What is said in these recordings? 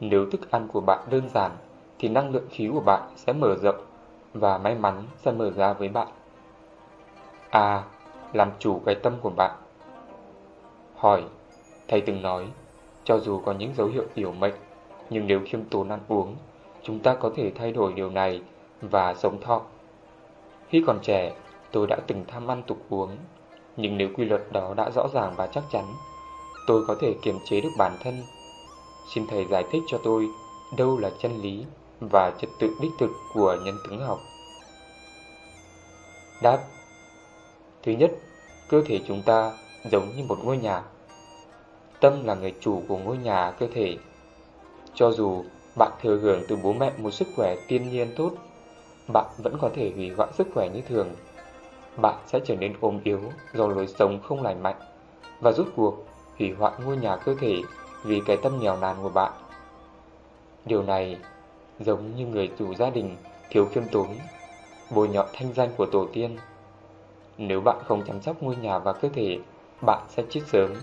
nếu thức ăn của bạn đơn giản, thì năng lượng khí của bạn sẽ mở rộng và may mắn sẽ mở ra với bạn. A. Làm chủ cái tâm của bạn Hỏi Thầy từng nói, cho dù có những dấu hiệu yếu mệnh, nhưng nếu khiêm tốn ăn uống, chúng ta có thể thay đổi điều này và sống thọ. Khi còn trẻ, tôi đã từng tham ăn tục uống, nhưng nếu quy luật đó đã rõ ràng và chắc chắn, tôi có thể kiềm chế được bản thân. Xin thầy giải thích cho tôi đâu là chân lý và trật tự đích thực của nhân tướng học. Đáp Thứ nhất, cơ thể chúng ta giống như một ngôi nhà. Tâm là người chủ của ngôi nhà cơ thể. Cho dù bạn thừa hưởng từ bố mẹ một sức khỏe tiên nhiên tốt, bạn vẫn có thể hủy hoại sức khỏe như thường. Bạn sẽ trở nên ốm yếu do lối sống không lành mạnh và rút cuộc hủy hoại ngôi nhà cơ thể vì cái tâm nghèo nàn của bạn. Điều này giống như người chủ gia đình thiếu khiêm tốn, bồi nhọ thanh danh của tổ tiên. Nếu bạn không chăm sóc ngôi nhà và cơ thể, bạn sẽ chết sớm.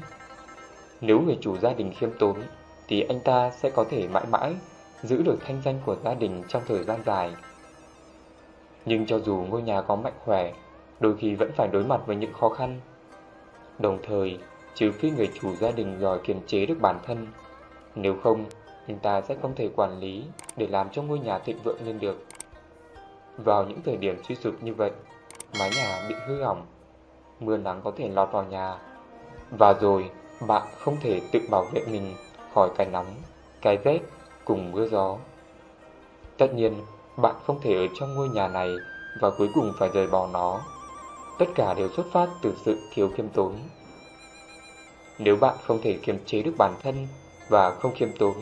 Nếu người chủ gia đình khiêm tốn, thì anh ta sẽ có thể mãi mãi giữ được thanh danh của gia đình trong thời gian dài. Nhưng cho dù ngôi nhà có mạnh khỏe, đôi khi vẫn phải đối mặt với những khó khăn. Đồng thời, trừ khi người chủ gia đình giỏi kiềm chế được bản thân, nếu không, anh ta sẽ không thể quản lý để làm cho ngôi nhà thịnh vượng lên được. Vào những thời điểm suy sụp như vậy, mái nhà bị hư hỏng, mưa nắng có thể lọt vào nhà, và rồi bạn không thể tự bảo vệ mình khỏi cái nóng, cái rét cùng mưa gió. Tất nhiên, bạn không thể ở trong ngôi nhà này và cuối cùng phải rời bỏ nó. Tất cả đều xuất phát từ sự thiếu khiêm tốn. Nếu bạn không thể kiềm chế được bản thân và không khiêm tốn,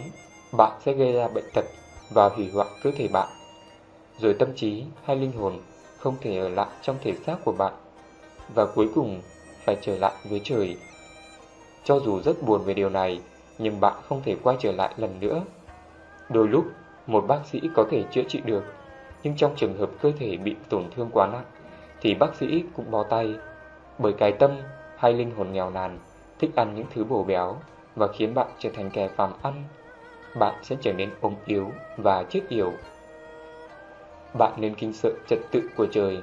bạn sẽ gây ra bệnh tật và hủy hoại cơ thể bạn. Rồi tâm trí hay linh hồn không thể ở lại trong thể xác của bạn và cuối cùng phải trở lại với trời. Cho dù rất buồn về điều này, nhưng bạn không thể quay trở lại lần nữa. Đôi lúc, một bác sĩ có thể chữa trị được, nhưng trong trường hợp cơ thể bị tổn thương quá nặng, thì bác sĩ cũng bó tay, bởi cái tâm hay linh hồn nghèo nàn thích ăn những thứ bổ béo và khiến bạn trở thành kẻ phàm ăn. Bạn sẽ trở nên ốm yếu và chết yểu. Bạn nên kinh sợ trật tự của trời.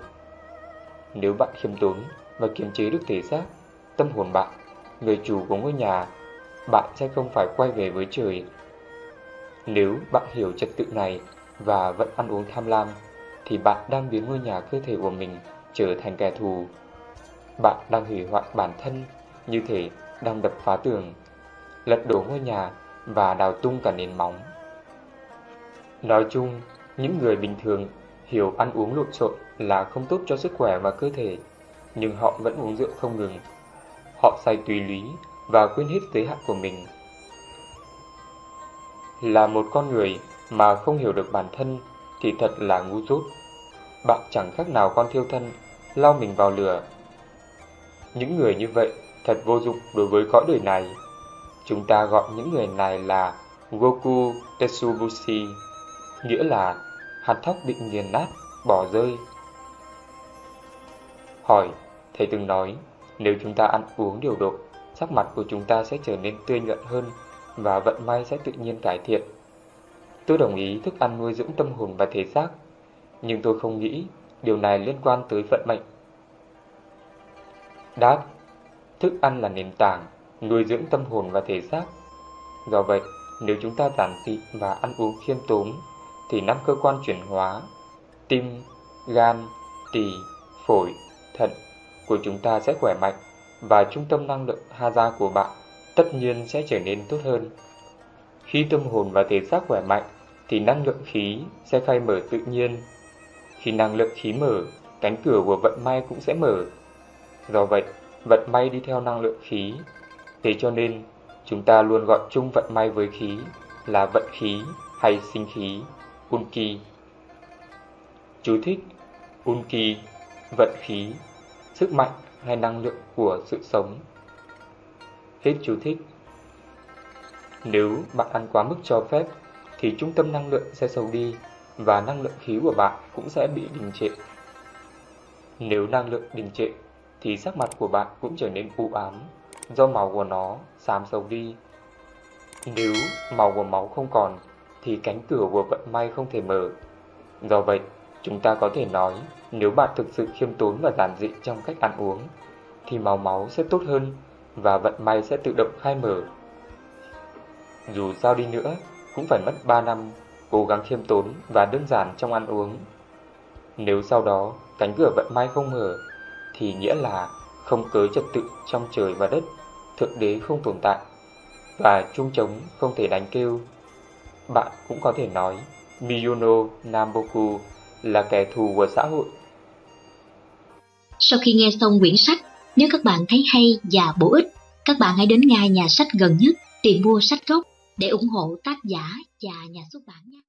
Nếu bạn khiêm tốn và kiềm chế được thể xác, tâm hồn bạn, người chủ của ngôi nhà, bạn sẽ không phải quay về với trời. Nếu bạn hiểu trật tự này và vẫn ăn uống tham lam, thì bạn đang biến ngôi nhà cơ thể của mình trở thành kẻ thù. Bạn đang hủy hoại bản thân, như thể đang đập phá tường, lật đổ ngôi nhà và đào tung cả nền móng. Nói chung, những người bình thường hiểu ăn uống lộn xộn là không tốt cho sức khỏe và cơ thể, nhưng họ vẫn uống rượu không ngừng. Họ say tùy lý và quên hết giới hạn của mình. Là một con người mà không hiểu được bản thân thì thật là ngu dốt. Bạn chẳng khác nào con thiêu thân, lao mình vào lửa. Những người như vậy thật vô dụng đối với cõi đời này. Chúng ta gọi những người này là Goku Tetsubushi, nghĩa là hạt thóc bị nghiền nát, bỏ rơi. Hỏi, thầy từng nói, nếu chúng ta ăn uống điều độ, sắc mặt của chúng ta sẽ trở nên tươi nhuận hơn và vận may sẽ tự nhiên cải thiện. Tôi đồng ý thức ăn nuôi dưỡng tâm hồn và thể xác, nhưng tôi không nghĩ điều này liên quan tới vận mệnh. Đáp, thức ăn là nền tảng, nuôi dưỡng tâm hồn và thể xác. Do vậy, nếu chúng ta giản dị và ăn uống khiêm tốn, thì năm cơ quan chuyển hóa, tim, gan, tỳ, phổi, thận của chúng ta sẽ khỏe mạnh và trung tâm năng lượng Haza của bạn tất nhiên sẽ trở nên tốt hơn. Khi tâm hồn và thể xác khỏe mạnh thì năng lượng khí sẽ khai mở tự nhiên. Khi năng lượng khí mở, cánh cửa của vận may cũng sẽ mở. Do vậy, vận may đi theo năng lượng khí. Thế cho nên, chúng ta luôn gọi chung vận may với khí là vận khí hay sinh khí, Unki. Chú thích Unki, vận khí, sức mạnh hay năng lượng của sự sống. Hết chú thích. Nếu bạn ăn quá mức cho phép, thì trung tâm năng lượng sẽ xấu đi và năng lượng khí của bạn cũng sẽ bị đình trệ. Nếu năng lượng đình trệ, thì sắc mặt của bạn cũng trở nên u ám, do màu của nó xám sâu đi. Nếu màu của máu không còn, thì cánh cửa của vận may không thể mở. Do vậy, chúng ta có thể nói nếu bạn thực sự khiêm tốn và giản dị trong cách ăn uống, thì màu máu sẽ tốt hơn và vận may sẽ tự động khai mở. Dù sao đi nữa, cũng phải mất 3 năm cố gắng khiêm tốn và đơn giản trong ăn uống. Nếu sau đó cánh cửa vận may không mở, thì nghĩa là không cớ trật tự trong trời và đất, thượng đế không tồn tại, và chuông trống không thể đánh kêu. Bạn cũng có thể nói Miyono Namboku là kẻ thù của xã hội. Sau khi nghe xong quyển sách, nếu các bạn thấy hay và bổ ích, các bạn hãy đến ngay nhà sách gần nhất tìm mua sách gốc để ủng hộ tác giả và nhà xuất bản. nhé.